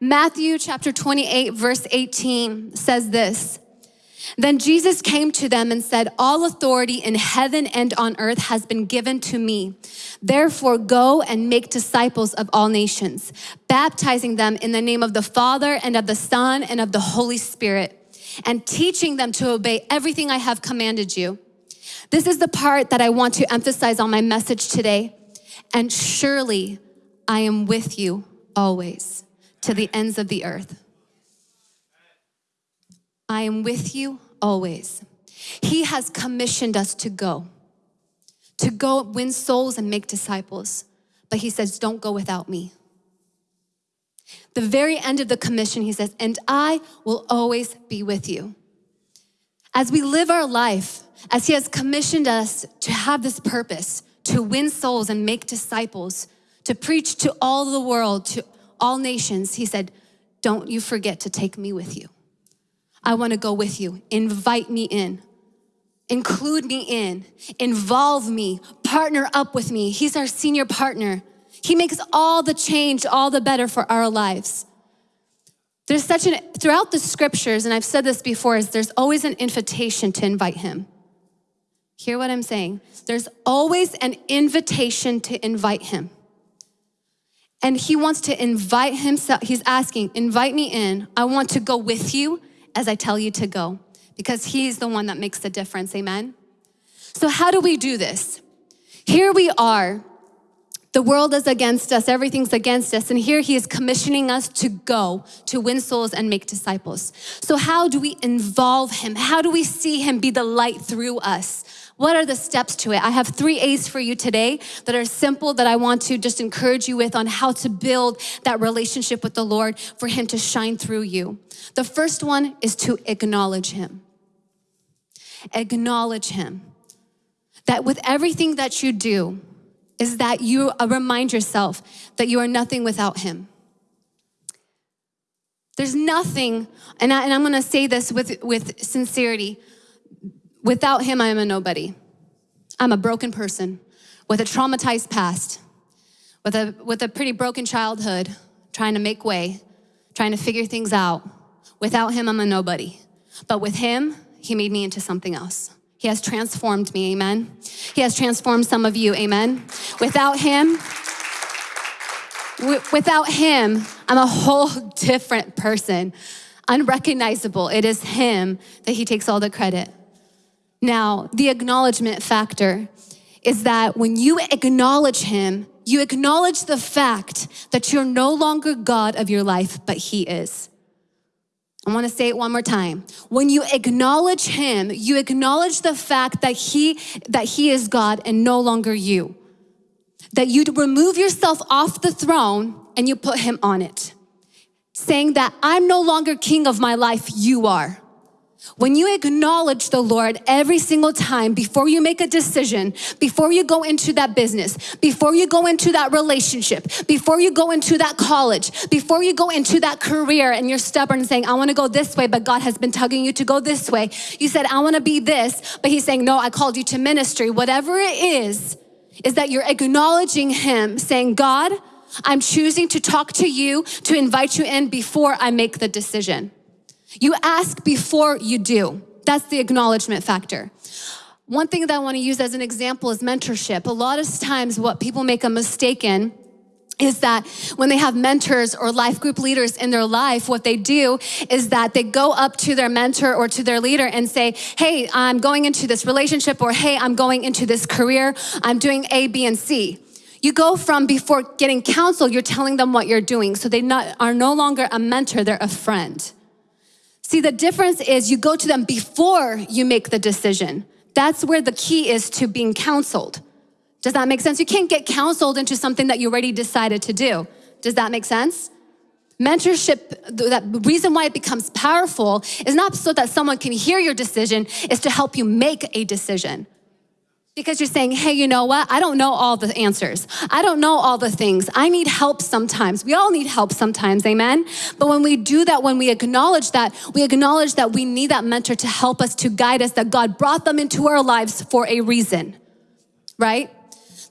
Matthew chapter 28, verse 18 says this. Then Jesus came to them and said, All authority in heaven and on earth has been given to me. Therefore, go and make disciples of all nations, baptizing them in the name of the Father and of the Son and of the Holy Spirit, and teaching them to obey everything I have commanded you. This is the part that I want to emphasize on my message today. And surely I am with you always to the ends of the earth. I am with you always. He has commissioned us to go, to go win souls and make disciples. But he says, don't go without me. The very end of the commission, he says, and I will always be with you. As we live our life, as he has commissioned us to have this purpose, to win souls and make disciples, to preach to all the world, to all nations, he said, don't you forget to take me with you. I want to go with you. Invite me in. Include me in. Involve me. Partner up with me. He's our senior partner. He makes all the change, all the better for our lives. There's such an, throughout the scriptures, and I've said this before, is there's always an invitation to invite him. Hear what I'm saying? There's always an invitation to invite him. And he wants to invite himself. He's asking, invite me in. I want to go with you as I tell you to go because He's the one that makes the difference. Amen. So, how do we do this? Here we are. The world is against us, everything's against us. And here he is commissioning us to go to win souls and make disciples. So, how do we involve him? How do we see him be the light through us? What are the steps to it? I have three A's for you today that are simple that I want to just encourage you with on how to build that relationship with the Lord for Him to shine through you. The first one is to acknowledge Him. Acknowledge Him. That with everything that you do, is that you uh, remind yourself that you are nothing without Him. There's nothing, and, I, am gonna say this with, with sincerity Without him, I am a nobody. I'm a broken person with a traumatized past, with a, with a pretty broken childhood, trying to make way, trying to figure things out. Without him, I'm a nobody. But with him, he made me into something else. He has transformed me, amen. He has transformed some of you, amen. Without him, without him, I'm a whole different person, unrecognizable. It is him that he takes all the credit. Now, the acknowledgement factor is that when you acknowledge Him, you acknowledge the fact that you're no longer God of your life, but He is. I want to say it one more time. When you acknowledge him, you acknowledge the fact that he that he is God and no longer you. That you remove yourself off the throne and you put him on it. Saying that I'm no longer king of my life, you are. When you acknowledge the Lord every single time before you make a decision, before you go into that business, before you go into that relationship, before you go into that college, before you go into that career and you're stubborn saying, I want to go this way, but God has been tugging you to go this way. You said, I want to be this, but He's saying, No, I called you to ministry. Whatever it is, is that you're acknowledging Him, saying, God, I'm choosing to talk to you, to invite you in before I make the decision. You ask before you do. That's the acknowledgement factor. One thing that I want to use as an example is mentorship. A lot of times, what people make a mistake in is that when they have mentors or life group leaders in their life, what they do is that they go up to their mentor or to their leader and say, Hey, I'm going into this relationship, or Hey, I'm going into this career, I'm doing A, B, and C. You go from before getting counsel, you're telling them what you're doing. So they not, are no longer a mentor, they're a friend. See, the difference is you go to them before you make the decision. That's where the key is to being counseled. Does that make sense? You can't get counseled into something that you already decided to do. Does that make sense? Mentorship, the reason why it becomes powerful is not so that someone can hear your decision, is to help you make a decision. Because you're saying, hey, you know what? I don't know all the answers. I don't know all the things. I need help sometimes. We all need help sometimes, amen? But when we do that, when we acknowledge that, we acknowledge that we need that mentor to help us, to guide us, that God brought them into our lives for a reason, right?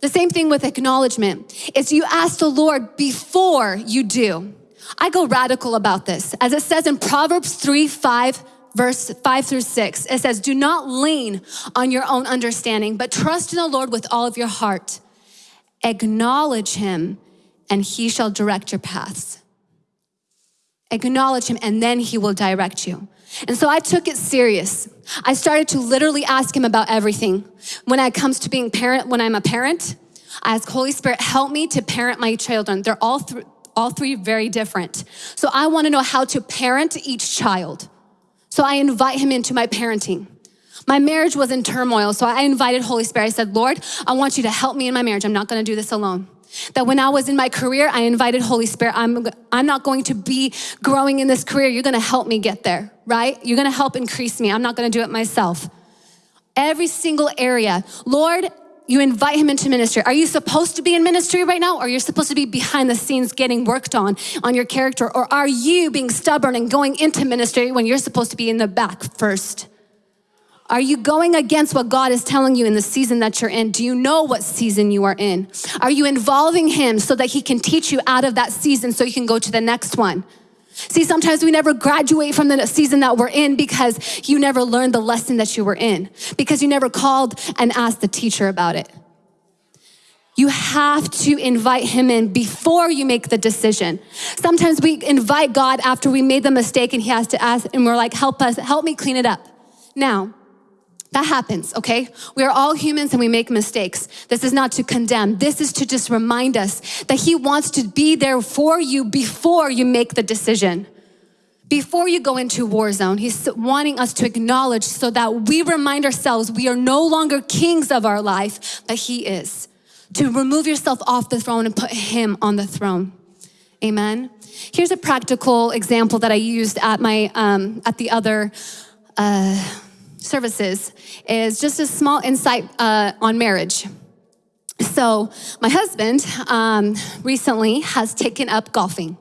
The same thing with acknowledgement is you ask the Lord before you do. I go radical about this. As it says in Proverbs 3 5, verse 5 through 6, it says, Do not lean on your own understanding, but trust in the Lord with all of your heart. Acknowledge him, and he shall direct your paths. Acknowledge him, and then he will direct you. And so I took it serious. I started to literally ask him about everything. When it comes to being parent, when I'm a parent, I ask Holy Spirit, help me to parent my children. They're all three, all three very different. So I want to know how to parent each child. So I invite him into my parenting. My marriage was in turmoil, so I invited Holy Spirit. I said, Lord, I want you to help me in my marriage. I'm not going to do this alone. That when I was in my career, I invited Holy Spirit. I'm, I'm not going to be growing in this career. You're going to help me get there, right? You're going to help increase me. I'm not going to do it myself. Every single area. Lord, you invite him into ministry. Are you supposed to be in ministry right now? Or you're supposed to be behind the scenes getting worked on, on your character? Or are you being stubborn and going into ministry when you're supposed to be in the back first? Are you going against what God is telling you in the season that you're in? Do you know what season you are in? Are you involving Him so that He can teach you out of that season so you can go to the next one? See, sometimes we never graduate from the season that we're in because you never learned the lesson that you were in, because you never called and asked the teacher about it. You have to invite him in before you make the decision. Sometimes we invite God after we made the mistake and he has to ask, and we're like, help us, help me clean it up. Now, that happens, okay? We are all humans and we make mistakes. This is not to condemn. This is to just remind us that He wants to be there for you before you make the decision. Before you go into war zone, He's wanting us to acknowledge so that we remind ourselves we are no longer kings of our life, but He is. To remove yourself off the throne and put Him on the throne. Amen. Here's a practical example that I used at my um, at the other. Uh, services is just a small insight uh, on marriage. So, my husband um, recently has taken up golfing,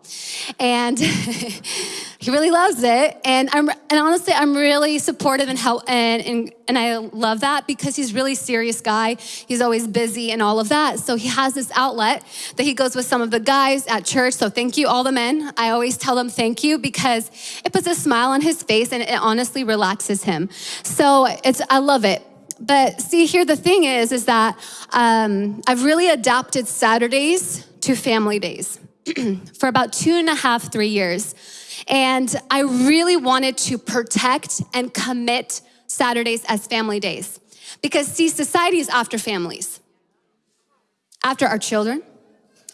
and he really loves it. And I'm, and honestly, I'm really supportive and help, and, and and I love that because he's really serious guy. He's always busy and all of that. So he has this outlet that he goes with some of the guys at church. So thank you, all the men. I always tell them thank you because it puts a smile on his face and it honestly relaxes him. So it's I love it. But see here, the thing is, is that um, I've really adapted Saturdays to family days for about two and a half, three years. And I really wanted to protect and commit Saturdays as family days. Because see, society is after families, after our children,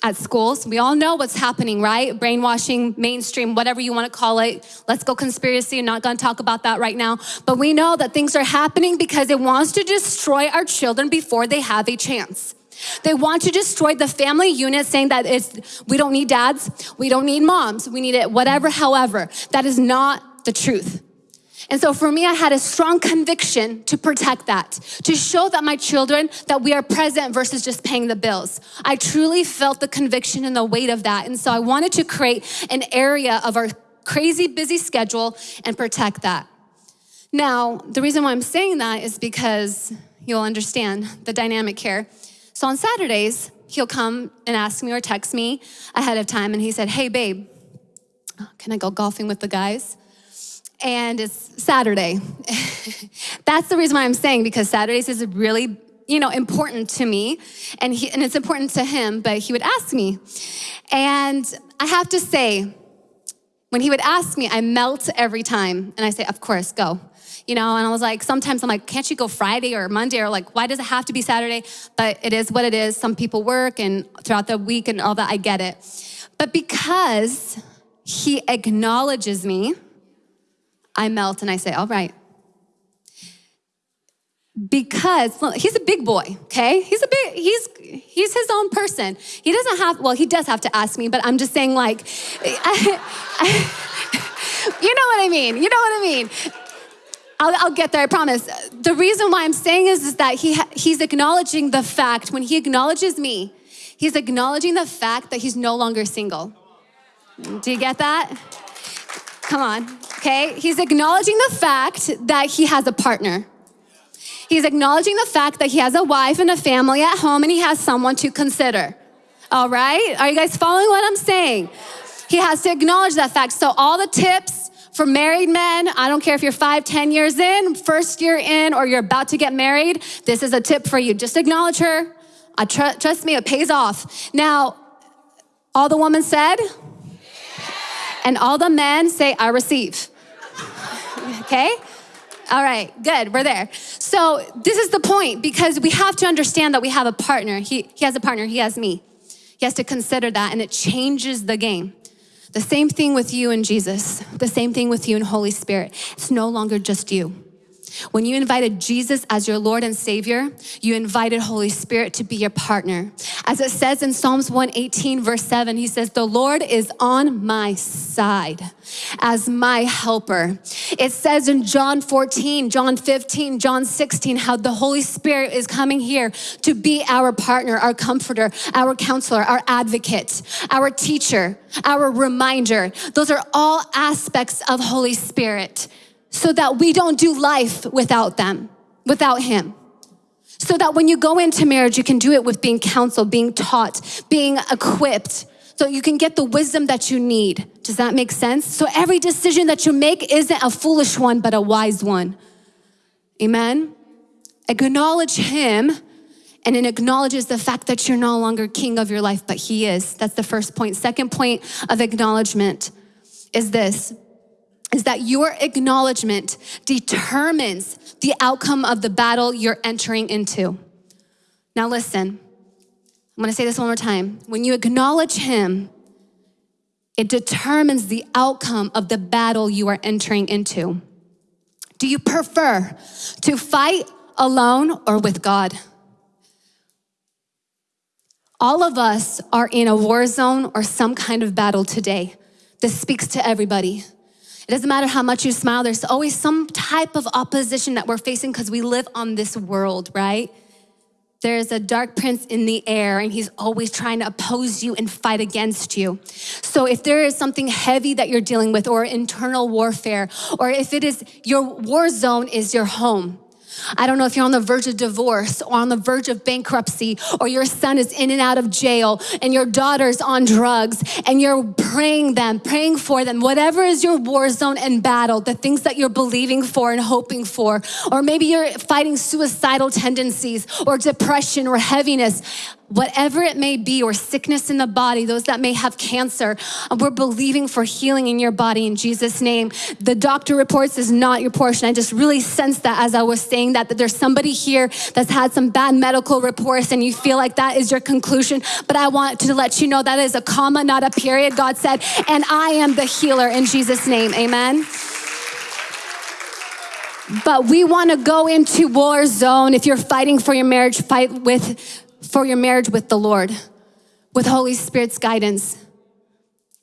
at schools. We all know what's happening, right? Brainwashing, mainstream, whatever you want to call it. Let's go conspiracy. I'm not going to talk about that right now. But we know that things are happening because it wants to destroy our children before they have a chance. They want to destroy the family unit, saying that it's, we don't need dads, we don't need moms, we need it, whatever, however. That is not the truth. And so for me, I had a strong conviction to protect that, to show that my children that we are present versus just paying the bills. I truly felt the conviction and the weight of that. And so I wanted to create an area of our crazy busy schedule and protect that. Now, the reason why I'm saying that is because you'll understand the dynamic here. So on Saturdays, he'll come and ask me or text me ahead of time, and he said, Hey, babe, can I go golfing with the guys? And it's Saturday. That's the reason why I'm saying because Saturdays is really you know, important to me and, he, and it's important to him, but he would ask me. And I have to say, when he would ask me, I melt every time. And I say, of course, go. You know, and I was like, sometimes I'm like, can't you go Friday or Monday? Or like, why does it have to be Saturday? But it is what it is. Some people work and throughout the week and all that, I get it. But because he acknowledges me, I melt and I say, all right. Because well, he's a big boy, okay? He's a big, he's he's his own person. He doesn't have, well, he does have to ask me, but I'm just saying, like, I, I, you know what I mean. You know what I mean. I'll, I'll, get there, I promise. The reason why I'm saying is, is that he, he's acknowledging the fact, when he acknowledges me, he's acknowledging the fact that he's no longer single. Do you get that? Come on, okay? He's acknowledging the fact that he has a partner. He's acknowledging the fact that he has a wife and a family at home and he has someone to consider. All right? Are you guys following what I'm saying? He has to acknowledge that fact. So all the tips for married men, I don't care if you're five, ten years in, first year in, or you're about to get married, this is a tip for you. Just acknowledge her. I tr- trust me, it pays off. Now, all the women said, and all the men say, I receive. okay? All right, good, we're there. So, this is the point because we have to understand that we have a partner. He, he has a partner, he has me. He has to consider that, and it changes the game. The same thing with you and Jesus, the same thing with you and Holy Spirit. It's no longer just you. When you invited Jesus as your Lord and Savior, you invited Holy Spirit to be your partner. As it says in Psalms 118, verse 7, he says, The Lord is on my side as my helper. It says in John 14, John 15, John 16, how the Holy Spirit is coming here to be our partner, our comforter, our counselor, our advocate, our teacher, our reminder. Those are all aspects of Holy Spirit so that we don't do life without them, without Him. So that when you go into marriage, you can do it with being counseled, being taught, being equipped, so you can get the wisdom that you need. Does that make sense? So every decision that you make isn't a foolish one, but a wise one. Amen? Acknowledge Him, and it acknowledges the fact that you're no longer king of your life, but He is. That's the first point. Second point of acknowledgement is this is that your acknowledgement determines the outcome of the battle you're entering into. Now, listen, I'm gonna say this one more time. When you acknowledge Him, it determines the outcome of the battle you are entering into. Do you prefer to fight alone or with God? All of us are in a war zone or some kind of battle today. This speaks to everybody. It doesn't matter how much you smile, there's always some type of opposition that we're facing because we live on this world, right? There's a dark prince in the air, and he's always trying to oppose you and fight against you. So, if there is something heavy that you're dealing with, or internal warfare, or if it is your war zone is your home, I don't know if you're on the verge of divorce or on the verge of bankruptcy, or your son is in and out of jail, and your daughter's on drugs, and you're praying them, praying for them, whatever is your war zone and battle, the things that you're believing for and hoping for, or maybe you're fighting suicidal tendencies or depression or heaviness whatever it may be, or sickness in the body, those that may have cancer, we're believing for healing in your body in Jesus' name. The doctor reports is not your portion. I just really sense that as I was saying that, that there's somebody here that's had some bad medical reports and you feel like that is your conclusion. But I want to let you know that is a comma, not a period. God said, and I am the healer in Jesus' name. Amen. But we want to go into war zone. If you're fighting for your marriage, fight with for your marriage with the Lord, with Holy Spirit's guidance.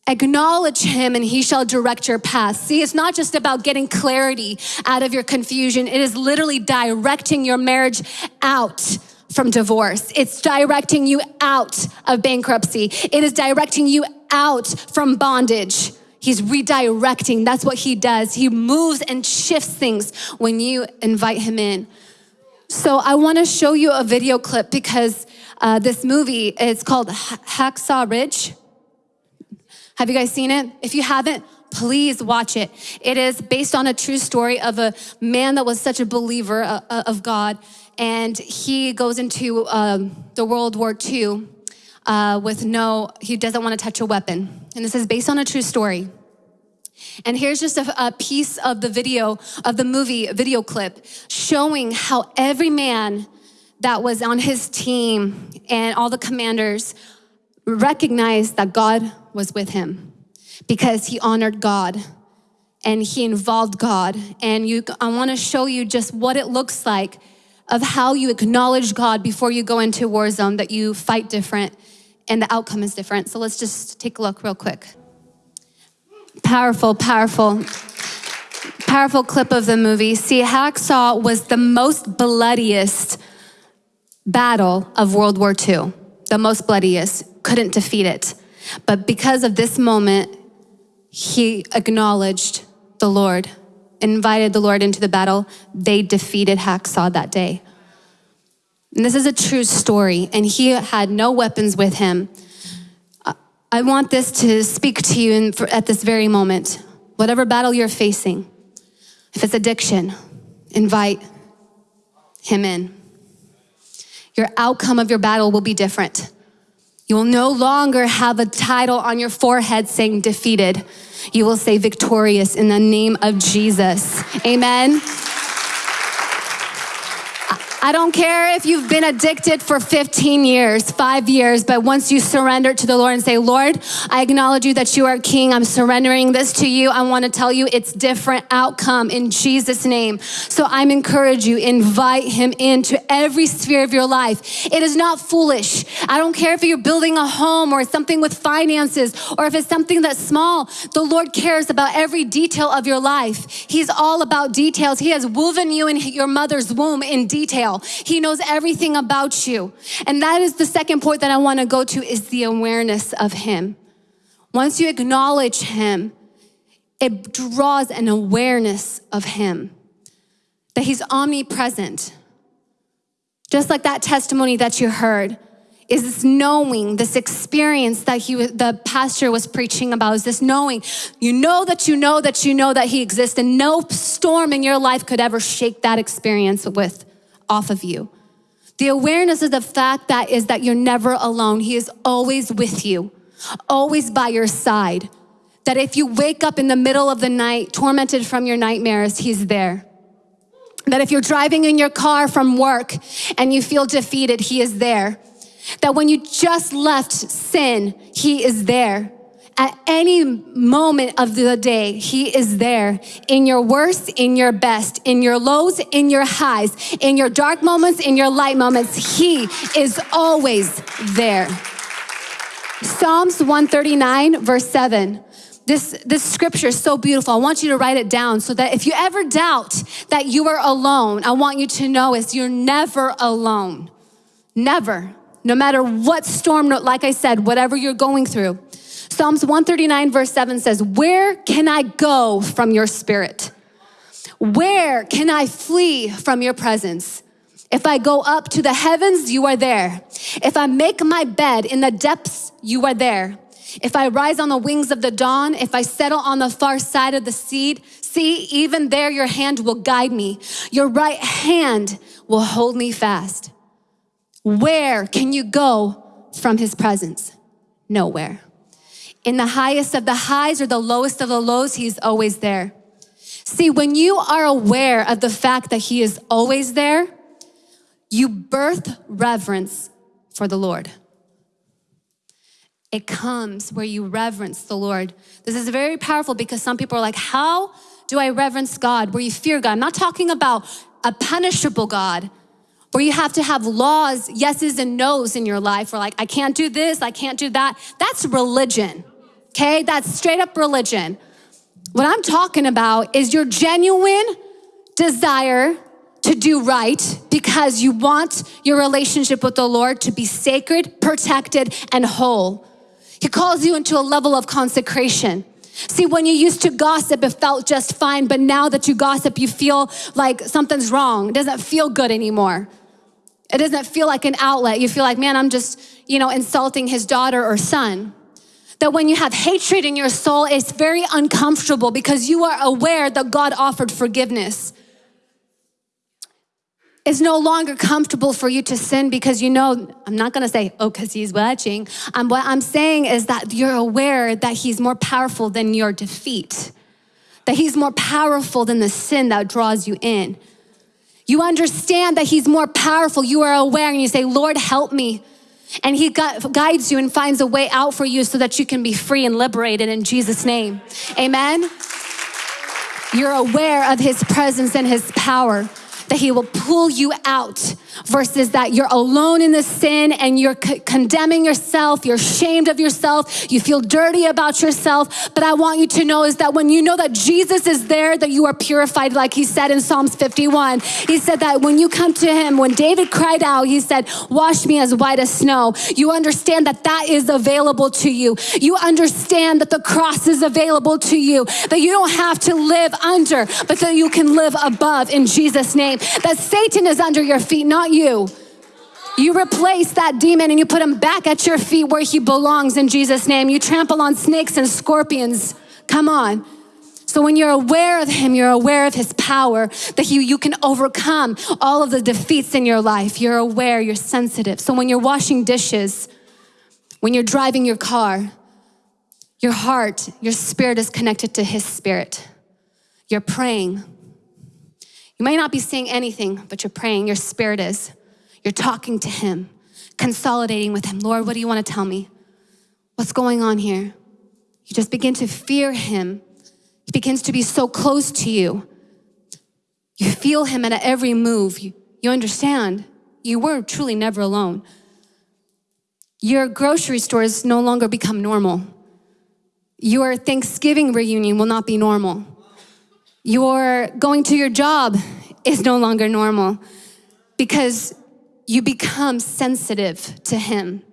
Acknowledge him and he shall direct your path. See, it's not just about getting clarity out of your confusion. It is literally directing your marriage out from divorce. It's directing you out of bankruptcy. It is directing you out from bondage. He's redirecting. That's what he does. He moves and shifts things when you invite him in. So I want to show you a video clip because uh, this movie is called Hacksaw Ridge. Have you guys seen it? If you haven't, please watch it. It is based on a true story of a man that was such a believer uh, uh, of God, and he goes into um, the World War II uh, with no, he doesn't want to touch a weapon. And this is based on a true story. And here's just a, a, piece of the video, of the movie video clip, showing how every man that was on his team and all the commanders recognized that God was with him because he honored God and he involved God. And you, I want to show you just what it looks like of how you acknowledge God before you go into war zone, that you fight different and the outcome is different. So let's just take a look real quick. Powerful, powerful, powerful clip of the movie. See, Hacksaw was the most bloodiest battle of World War II, the most bloodiest, couldn't defeat it. But because of this moment, he acknowledged the Lord, invited the Lord into the battle. They defeated Hacksaw that day. And this is a true story, and he had no weapons with him. I want this to speak to you in, for, at this very moment. Whatever battle you're facing, if it's addiction, invite him in. Your outcome of your battle will be different. You will no longer have a title on your forehead saying defeated. You will say victorious in the name of Jesus. Amen. I don't care if you've been addicted for 15 years, five years, but once you surrender to the Lord and say, Lord, I acknowledge you that you are king. I'm surrendering this to you. I want to tell you it's different outcome in Jesus' name. So I'm encourage you, invite him into every sphere of your life. It is not foolish. I don't care if you're building a home or something with finances or if it's something that's small. The Lord cares about every detail of your life. He's all about details. He has woven you in your mother's womb in detail detail. He knows everything about you. And that is the second point that I want to go to is the awareness of him. Once you acknowledge him, it draws an awareness of him that he's omnipresent. Just like that testimony that you heard is this knowing, this experience that he, the pastor was preaching about, is this knowing. You know that you know that you know that he exists, and no storm in your life could ever shake that experience with off of you. The awareness of the fact that is that you're never alone. He is always with you, always by your side. That if you wake up in the middle of the night, tormented from your nightmares, He's there. That if you're driving in your car from work and you feel defeated, He is there. That when you just left sin, He is there. At any moment of the day, He is there in your worst, in your best, in your lows, in your highs, in your dark moments, in your light moments. He is always there. Psalms 139, verse 7. This, this scripture is so beautiful. I want you to write it down so that if you ever doubt that you are alone, I want you to know is you're never alone. Never. No matter what storm, like I said, whatever you're going through. Psalms 139, verse 7 says, Where can I go from your spirit? Where can I flee from your presence? If I go up to the heavens, you are there. If I make my bed in the depths, you are there. If I rise on the wings of the dawn, if I settle on the far side of the sea, see, even there your hand will guide me. Your right hand will hold me fast. Where can you go from his presence? Nowhere. In the highest of the highs or the lowest of the lows, He's always there. See, when you are aware of the fact that He is always there, you birth reverence for the Lord. It comes where you reverence the Lord. This is very powerful because some people are like, How do I reverence God? Where you fear God. I'm not talking about a punishable God, where you have to have laws, yeses and nos in your life, or like, I can't do this, I can't do that. That's religion okay? That's straight up religion. What I'm talking about is your genuine desire to do right because you want your relationship with the Lord to be sacred, protected, and whole. He calls you into a level of consecration. See, when you used to gossip, it felt just fine, but now that you gossip, you feel like something's wrong. It doesn't feel good anymore. It doesn't feel like an outlet. You feel like, man, I'm just, you know, insulting his daughter or son that when you have hatred in your soul, it's very uncomfortable because you are aware that God offered forgiveness. It's no longer comfortable for you to sin because you know, I'm not gonna say, oh, because he's watching. Um, what I'm saying is that you're aware that he's more powerful than your defeat, that he's more powerful than the sin that draws you in. You understand that he's more powerful. You are aware and you say, Lord, help me. And he guides you and finds a way out for you so that you can be free and liberated in Jesus' name. Amen. You're aware of his presence and his power that He will pull you out versus that you're alone in the sin and you're condemning yourself, you're ashamed of yourself, you feel dirty about yourself. But I want you to know is that when you know that Jesus is there, that you are purified, like He said in Psalms 51. He said that when you come to Him, when David cried out, He said, Wash me as white as snow. You understand that that is available to you. You understand that the cross is available to you, that you don't have to live under, but that you can live above in Jesus' name that Satan is under your feet, not you. You replace that demon and you put him back at your feet where he belongs in Jesus' name. You trample on snakes and scorpions. Come on. So when you're aware of him, you're aware of his power, that you, you can overcome all of the defeats in your life. You're aware, you're sensitive. So when you're washing dishes, when you're driving your car, your heart, your spirit is connected to his spirit. You're praying. You may not be saying anything, but you're praying. Your spirit is. You're talking to him, consolidating with him. Lord, what do you want to tell me? What's going on here? You just begin to fear him. He begins to be so close to you. You feel him at every move. You, you understand you were truly never alone. Your grocery stores no longer become normal. Your Thanksgiving reunion will not be normal. Your going to your job is no longer normal because you become sensitive to Him.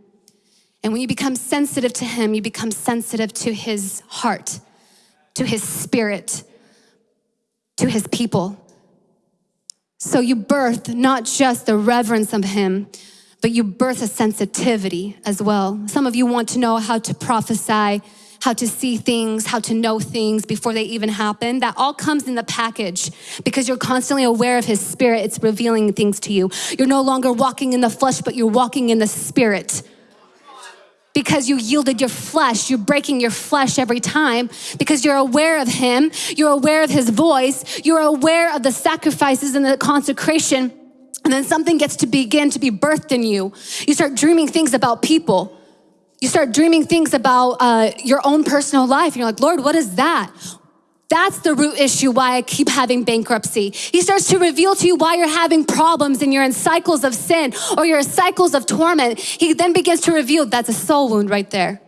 And when you become sensitive to Him, you become sensitive to His heart, to His spirit, to His people. So you birth not just the reverence of Him, but you birth a sensitivity as well. Some of you want to know how to prophesy how to see things, how to know things before they even happen. That all comes in the package because you're constantly aware of His Spirit. It's revealing things to you. You're no longer walking in the flesh, but you're walking in the Spirit. Because you yielded your flesh, you're breaking your flesh every time because you're aware of Him, you're aware of His voice, you're aware of the sacrifices and the consecration, and then something gets to begin to be birthed in you. You start dreaming things about people. You start dreaming things about uh, your own personal life. And you're like, Lord, what is that? That's the root issue why I keep having bankruptcy. He starts to reveal to you why you're having problems and you're in cycles of sin or you're in cycles of torment. He then begins to reveal that's a soul wound right there.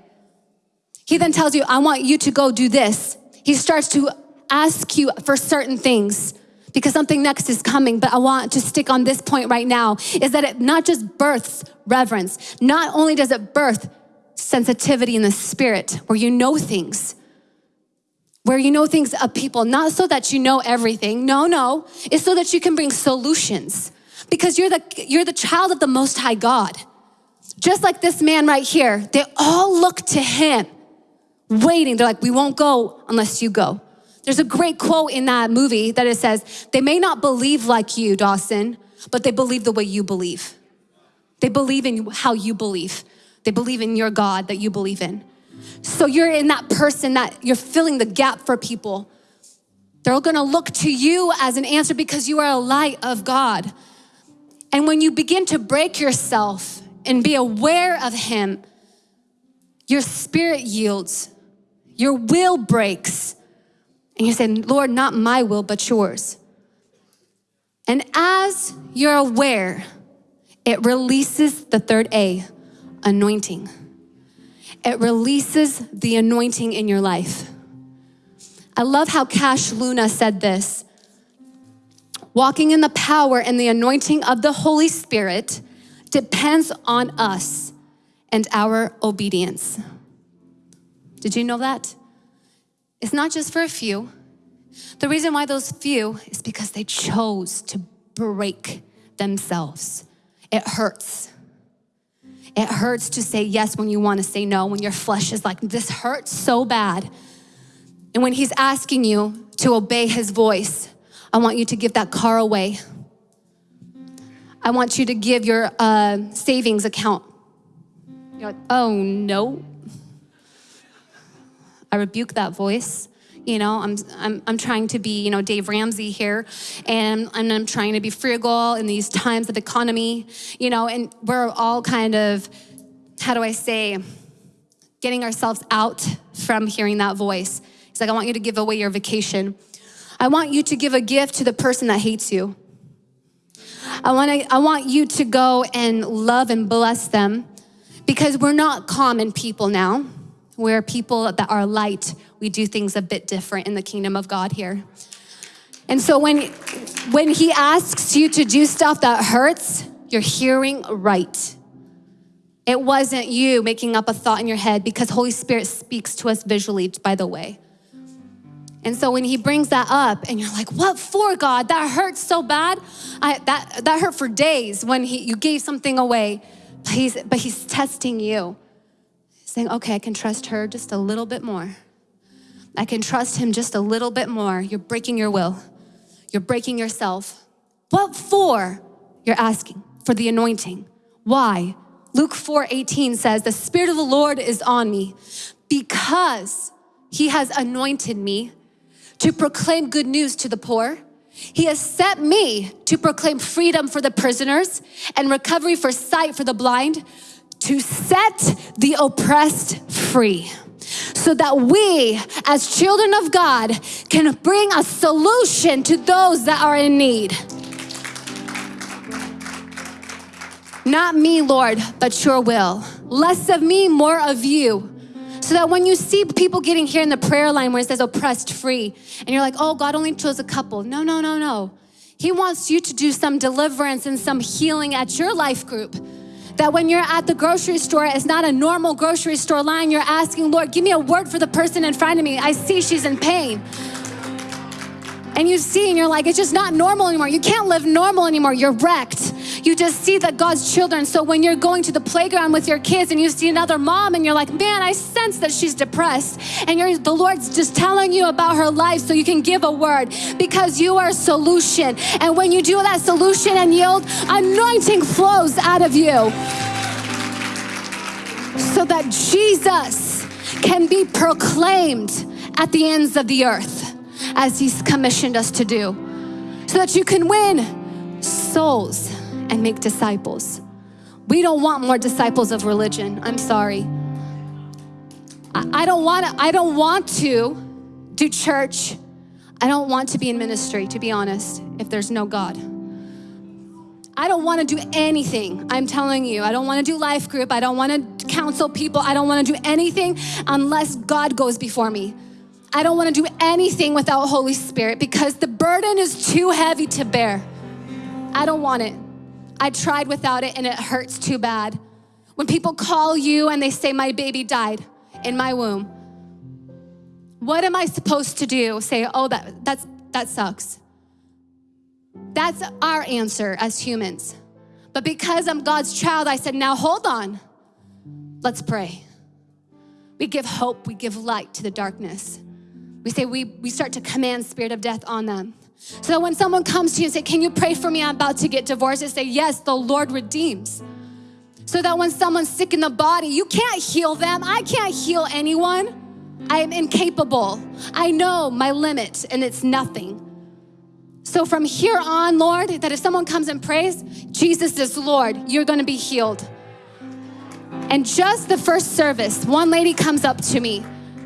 He then tells you, I want you to go do this. He starts to ask you for certain things because something next is coming, but I want to stick on this point right now is that it not just births reverence, not only does it birth sensitivity in the spirit where you know things, where you know things of people, not so that you know everything. No, no. It's so that you can bring solutions because you're the, you're the child of the Most High God. Just like this man right here, they all look to him, waiting. They're like, we won't go unless you go. There's a great quote in that movie that it says, they may not believe like you, Dawson, but they believe the way you believe. They believe in how you believe. They believe in your God that you believe in. So you're in that person that you're filling the gap for people. They're gonna look to you as an answer because you are a light of God. And when you begin to break yourself and be aware of Him, your spirit yields, your will breaks. And you say, Lord, not my will, but yours. And as you're aware, it releases the third A anointing. It releases the anointing in your life. I love how Cash Luna said this walking in the power and the anointing of the Holy Spirit depends on us and our obedience. Did you know that? It's not just for a few. The reason why those few is because they chose to break themselves. It hurts. It hurts to say yes when you want to say no, when your flesh is like, this hurts so bad. And when He's asking you to obey His voice, I want you to give that car away. I want you to give your uh, savings account. You're like, oh no. I rebuke that voice. You know, I'm, I'm, I'm trying to be, you know, Dave Ramsey here, and, and I'm trying to be frugal in these times of economy, you know, and we're all kind of, how do I say, getting ourselves out from hearing that voice. He's like, I want you to give away your vacation. I want you to give a gift to the person that hates you. I want, to, I want you to go and love and bless them because we're not common people now. We're people that are light we do things a bit different in the kingdom of God here. And so when, when he asks you to do stuff that hurts, you're hearing right. It wasn't you making up a thought in your head because Holy Spirit speaks to us visually, by the way. And so when he brings that up and you're like, what for, God? That hurts so bad. I, that, that hurt for days when he, you gave something away. But he's, but he's testing you, saying, okay, I can trust her just a little bit more. I can trust him just a little bit more. You're breaking your will. You're breaking yourself. What for? You're asking for the anointing. Why? Luke 4 18 says, The Spirit of the Lord is on me because he has anointed me to proclaim good news to the poor. He has set me to proclaim freedom for the prisoners and recovery for sight for the blind, to set the oppressed free so that we, as children of God, can bring a solution to those that are in need. Not me, Lord, but your will. Less of me, more of you. So that when you see people getting here in the prayer line where it says oppressed free, and you're like, oh, God only chose a couple. No, no, no, no. He wants you to do some deliverance and some healing at your life group. That when you're at the grocery store, it's not a normal grocery store line. You're asking, Lord, give me a word for the person in front of me. I see she's in pain and you see and you're like, it's just not normal anymore. You can't live normal anymore. You're wrecked. You just see that God's children. So when you're going to the playground with your kids and you see another mom and you're like, man, I sense that she's depressed. And you're, the Lord's just telling you about her life so you can give a word because you are a solution. And when you do that solution and yield, anointing flows out of you so that Jesus can be proclaimed at the ends of the earth as He's commissioned us to do, so that you can win souls and make disciples. We don't want more disciples of religion. I'm sorry. I, don't want to, I don't want to do church. I don't want to be in ministry, to be honest, if there's no God. I don't want to do anything. I'm telling you, I don't want to do life group. I don't want to counsel people. I don't want to do anything unless God goes before me. I don't want to do anything without Holy Spirit because the burden is too heavy to bear. I don't want it. I tried without it and it hurts too bad. When people call you and they say, My baby died in my womb, what am I supposed to do? Say, Oh, that, that's, that sucks. That's our answer as humans. But because I'm God's child, I said, Now hold on. Let's pray. We give hope, we give light to the darkness. We say we, we start to command spirit of death on them. So when someone comes to you and say, can you pray for me? I'm about to get divorced. They say, yes, the Lord redeems. So that when someone's sick in the body, you can't heal them. I can't heal anyone. I am incapable. I know my limit and it's nothing. So from here on, Lord, that if someone comes and prays, Jesus is Lord, you're gonna be healed. And just the first service, one lady comes up to me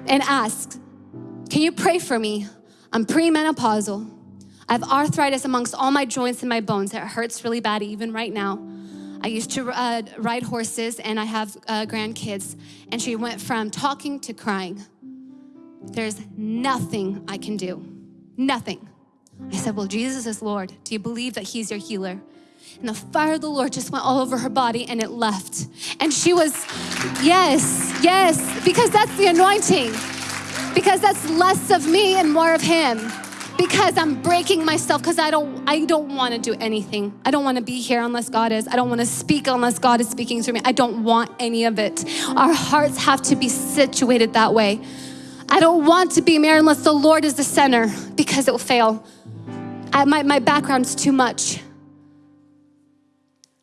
and asks, can you pray for me? I'm premenopausal. I have arthritis amongst all my joints and my bones. It hurts really bad even right now. I used to uh, ride horses and I have uh, grandkids. And she went from talking to crying. There's nothing I can do. Nothing. I said, Well, Jesus is Lord. Do you believe that He's your healer? And the fire of the Lord just went all over her body and it left. And she was, yes, yes, because that's the anointing because that's less of me and more of him because I'm breaking myself because I don't I don't want to do anything. I don't want to be here unless God is. I don't want to speak unless God is speaking through me. I don't want any of it. Our hearts have to be situated that way. I don't want to be married unless the Lord is the center because it will fail. I, my, my background's too much.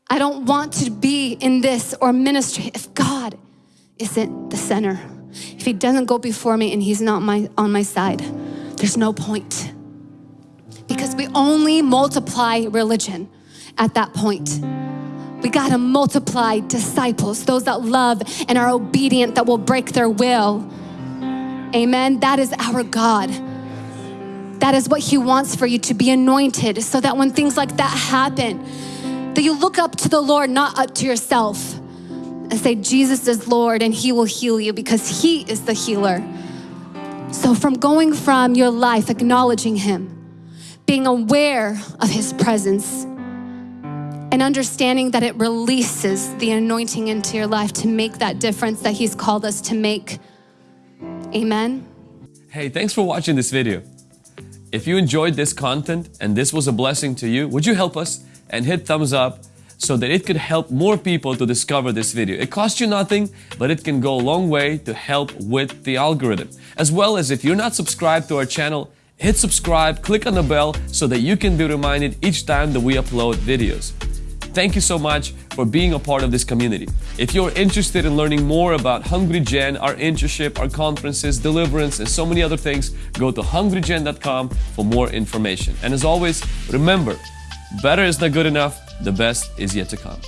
I don't want to be in this or ministry if God isn't the center. He doesn't go before me and he's not my, on my side, there's no point. Because we only multiply religion at that point. We gotta multiply disciples, those that love and are obedient, that will break their will. Amen. That is our God. That is what He wants for you to be anointed so that when things like that happen, that you look up to the Lord, not up to yourself and say, Jesus is Lord and He will heal you because He is the healer. So, from going from your life acknowledging Him, being aware of His presence, and understanding that it releases the anointing into your life to make that difference that He's called us to make. Amen. Hey, thanks for watching this video. If you enjoyed this content and this was a blessing to you, would you help us and hit thumbs up so that it could help more people to discover this video. It costs you nothing, but it can go a long way to help with the algorithm. As well as if you're not subscribed to our channel, hit subscribe, click on the bell so that you can be reminded each time that we upload videos. Thank you so much for being a part of this community. If you're interested in learning more about Hungry Gen, our internship, our conferences, deliverance, and so many other things, go to hungrygen.com for more information. And as always, remember, better is not good enough, the best is yet to come.